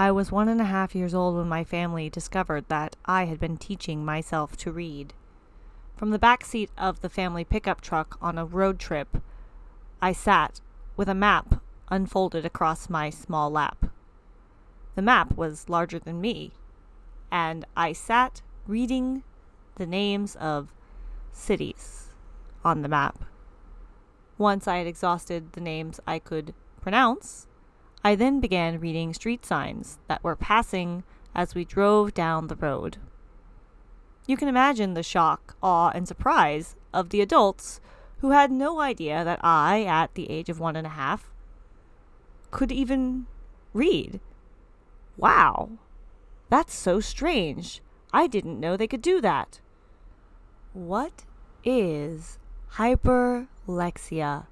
I was one and a half years old when my family discovered that I had been teaching myself to read. From the back seat of the family pickup truck on a road trip, I sat with a map unfolded across my small lap. The map was larger than me, and I sat reading the names of cities on the map. Once I had exhausted the names I could pronounce, I then began reading street signs that were passing as we drove down the road. You can imagine the shock, awe, and surprise of the adults who had no idea that I, at the age of one and a half, could even read. Wow, that's so strange. I didn't know they could do that. What is hyperlexia?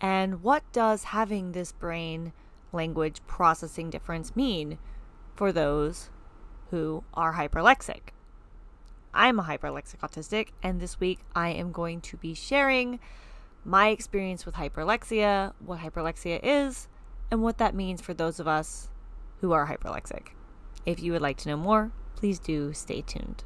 And what does having this brain language processing difference mean for those who are hyperlexic? I'm a hyperlexic autistic, and this week I am going to be sharing my experience with hyperlexia, what hyperlexia is, and what that means for those of us who are hyperlexic. If you would like to know more, please do stay tuned.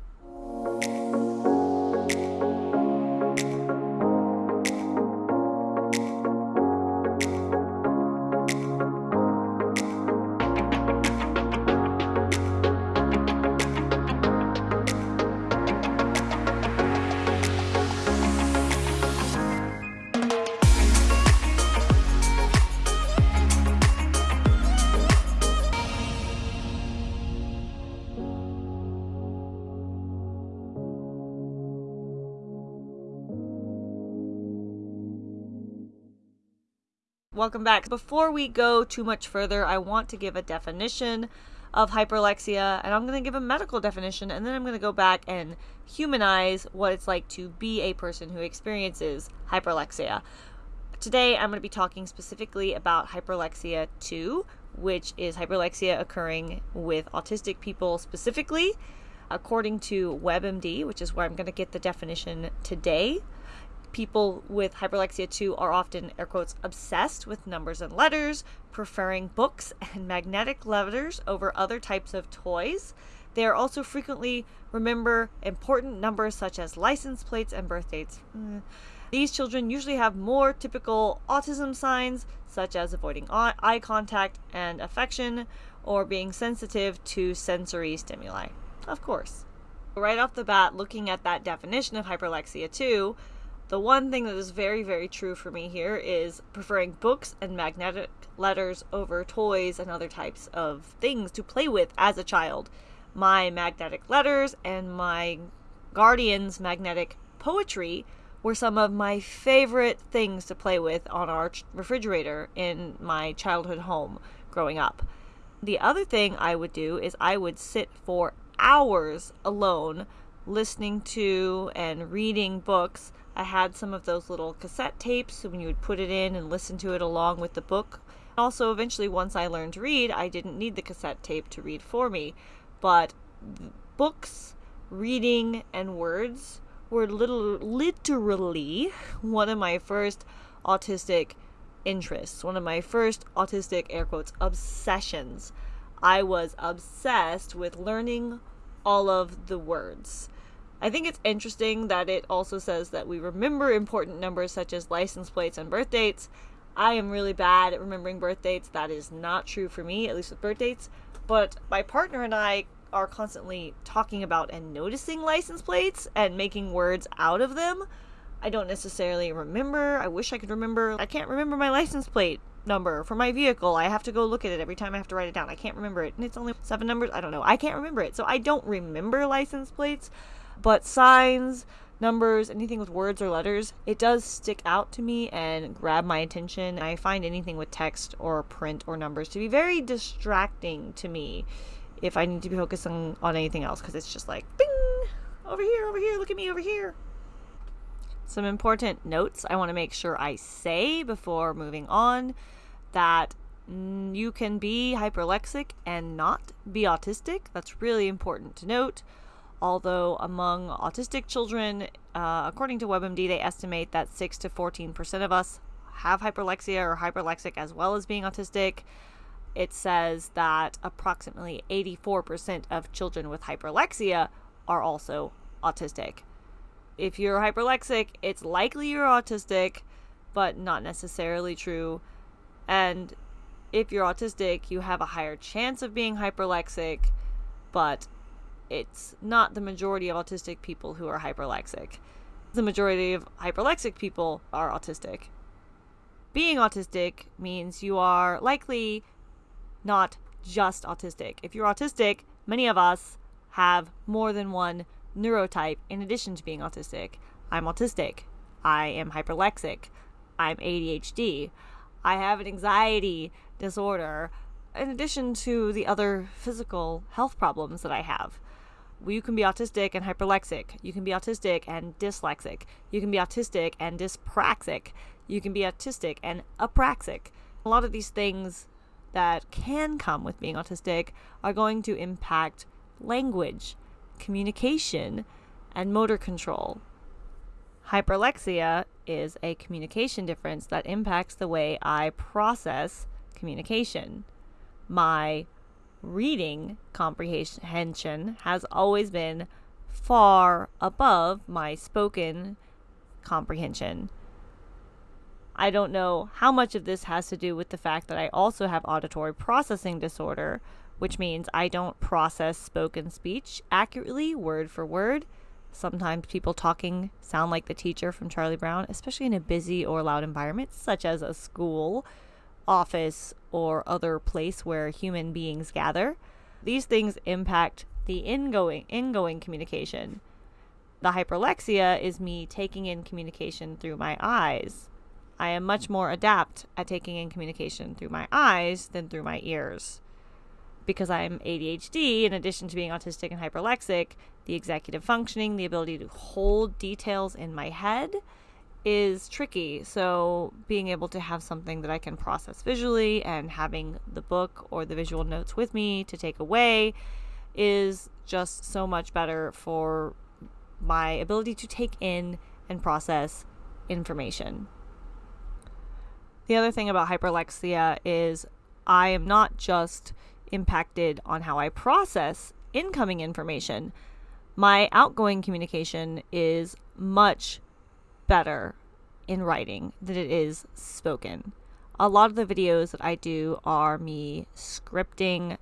Welcome back. Before we go too much further, I want to give a definition of hyperlexia, and I'm going to give a medical definition, and then I'm going to go back and humanize what it's like to be a person who experiences hyperlexia. Today, I'm going to be talking specifically about hyperlexia 2, which is hyperlexia occurring with autistic people specifically, according to WebMD, which is where I'm going to get the definition today people with hyperlexia 2 are often, air quotes, obsessed with numbers and letters, preferring books and magnetic letters over other types of toys. They are also frequently remember important numbers such as license plates and birth dates. Mm. These children usually have more typical autism signs, such as avoiding eye contact and affection, or being sensitive to sensory stimuli. Of course. Right off the bat, looking at that definition of hyperlexia 2, the one thing that is very, very true for me here is preferring books and magnetic letters over toys and other types of things to play with as a child. My magnetic letters and my Guardian's magnetic poetry were some of my favorite things to play with on our refrigerator in my childhood home growing up. The other thing I would do is I would sit for hours alone listening to and reading books I had some of those little cassette tapes when you would put it in and listen to it along with the book. Also, eventually, once I learned to read, I didn't need the cassette tape to read for me. But books, reading, and words were little, literally one of my first autistic interests, one of my first autistic air quotes obsessions. I was obsessed with learning all of the words. I think it's interesting that it also says that we remember important numbers such as license plates and birth dates. I am really bad at remembering birth dates. That is not true for me, at least with birth dates. But my partner and I are constantly talking about and noticing license plates and making words out of them. I don't necessarily remember. I wish I could remember. I can't remember my license plate number for my vehicle. I have to go look at it every time I have to write it down. I can't remember it. And it's only seven numbers. I don't know. I can't remember it. So I don't remember license plates. But signs, numbers, anything with words or letters, it does stick out to me and grab my attention. I find anything with text or print or numbers to be very distracting to me if I need to be focusing on anything else because it's just like, bing, over here, over here, look at me over here. Some important notes I want to make sure I say before moving on that mm, you can be hyperlexic and not be autistic. That's really important to note although among autistic children, uh, according to WebMD, they estimate that 6 to 14% of us have hyperlexia or hyperlexic as well as being autistic. it says that approximately 84% of children with hyperlexia are also autistic. If you're hyperlexic, it's likely you're autistic, but not necessarily true. And if you're autistic, you have a higher chance of being hyperlexic, but it's not the majority of autistic people who are hyperlexic. The majority of hyperlexic people are autistic. Being autistic means you are likely not just autistic. If you're autistic, many of us have more than one neurotype in addition to being autistic. I'm autistic. I am hyperlexic. I'm ADHD. I have an anxiety disorder in addition to the other physical health problems that I have. You can be autistic and hyperlexic. You can be autistic and dyslexic. You can be autistic and dyspraxic. You can be autistic and apraxic. A lot of these things that can come with being autistic are going to impact language, communication, and motor control. Hyperlexia is a communication difference that impacts the way I process communication. My reading comprehension has always been far above my spoken comprehension. I don't know how much of this has to do with the fact that I also have auditory processing disorder, which means I don't process spoken speech accurately, word for word. Sometimes people talking sound like the teacher from Charlie Brown, especially in a busy or loud environment, such as a school, office, or other place where human beings gather. These things impact the ingoing ingoing communication. The hyperlexia is me taking in communication through my eyes. I am much more adept at taking in communication through my eyes than through my ears. Because I'm ADHD, in addition to being autistic and hyperlexic, the executive functioning, the ability to hold details in my head is tricky. So, being able to have something that I can process visually and having the book or the visual notes with me to take away is just so much better for my ability to take in and process information. The other thing about hyperlexia is I am not just impacted on how I process incoming information. My outgoing communication is much better in writing than it is spoken. A lot of the videos that I do are me scripting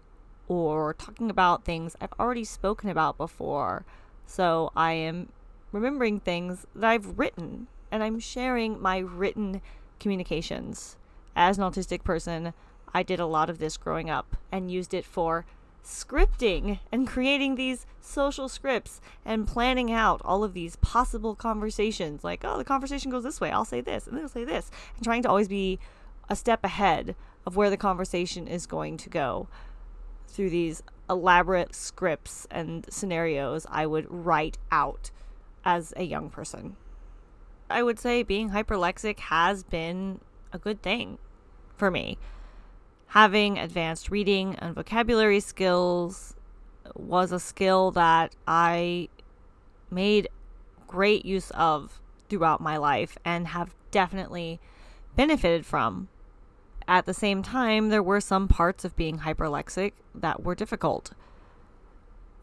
or talking about things I've already spoken about before. So I am remembering things that I've written and I'm sharing my written communications. As an autistic person, I did a lot of this growing up and used it for scripting and creating these social scripts and planning out all of these possible conversations. Like, oh, the conversation goes this way, I'll say this, and they'll say this, and trying to always be a step ahead of where the conversation is going to go through these elaborate scripts and scenarios I would write out as a young person. I would say being hyperlexic has been a good thing for me. Having advanced reading and vocabulary skills was a skill that I made great use of throughout my life and have definitely benefited from. At the same time, there were some parts of being hyperlexic that were difficult.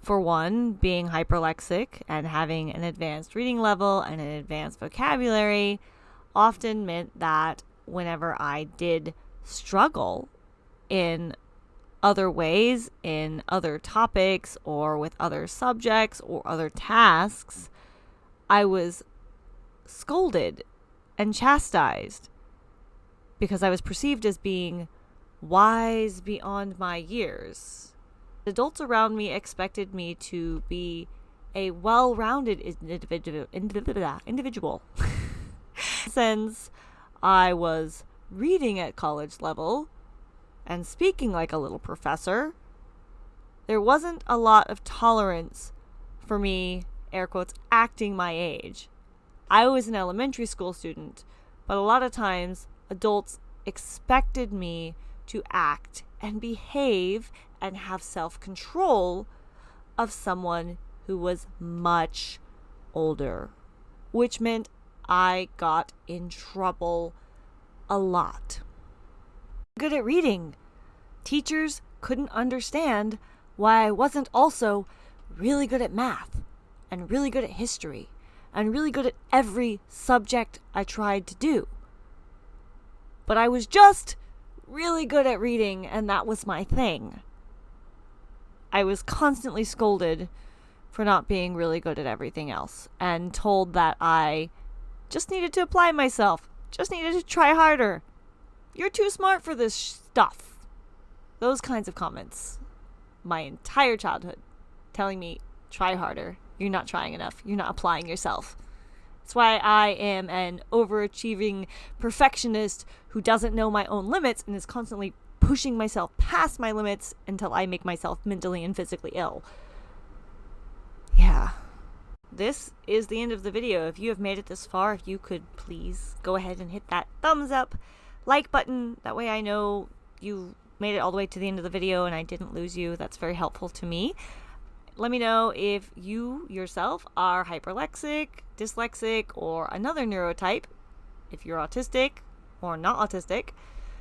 For one, being hyperlexic and having an advanced reading level and an advanced vocabulary often meant that whenever I did struggle in other ways, in other topics, or with other subjects or other tasks, I was scolded and chastised because I was perceived as being wise beyond my years. Adults around me expected me to be a well-rounded individual. Individual since I was reading at college level and speaking like a little professor there wasn't a lot of tolerance for me air quotes acting my age I was an elementary school student but a lot of times adults expected me to act and behave and have self control of someone who was much older, which meant I got in trouble a lot. Good at reading, Teachers couldn't understand why I wasn't also really good at math and really good at history and really good at every subject I tried to do. But I was just really good at reading, and that was my thing. I was constantly scolded for not being really good at everything else and told that I just needed to apply myself, just needed to try harder. You're too smart for this stuff. Those kinds of comments. My entire childhood telling me, try harder. You're not trying enough. You're not applying yourself. That's why I am an overachieving perfectionist who doesn't know my own limits and is constantly pushing myself past my limits until I make myself mentally and physically ill. Yeah. This is the end of the video. If you have made it this far, if you could please go ahead and hit that thumbs up, like button. That way I know you made it all the way to the end of the video and I didn't lose you. That's very helpful to me. Let me know if you yourself are hyperlexic, dyslexic, or another neurotype. If you're autistic or not autistic,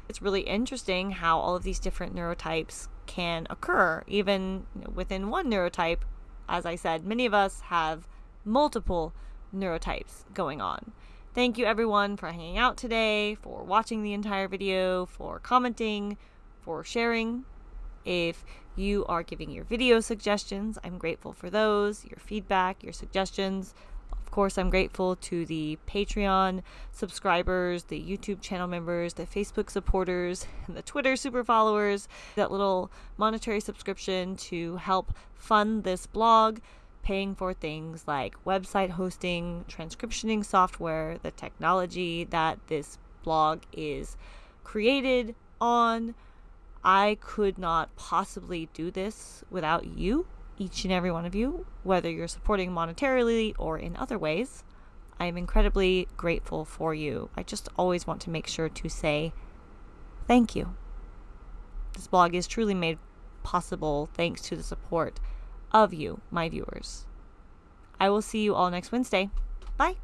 it's really interesting how all of these different neurotypes can occur, even within one neurotype. As I said, many of us have multiple neurotypes going on. Thank you everyone for hanging out today, for watching the entire video, for commenting, for sharing. If you are giving your video suggestions, I'm grateful for those, your feedback, your suggestions. Of course, I'm grateful to the Patreon subscribers, the YouTube channel members, the Facebook supporters, and the Twitter super followers. That little monetary subscription to help fund this blog, paying for things like website hosting, transcriptioning software, the technology that this blog is created on. I could not possibly do this without you, each and every one of you, whether you're supporting monetarily or in other ways. I am incredibly grateful for you. I just always want to make sure to say thank you. This blog is truly made possible thanks to the support of you, my viewers. I will see you all next Wednesday. Bye.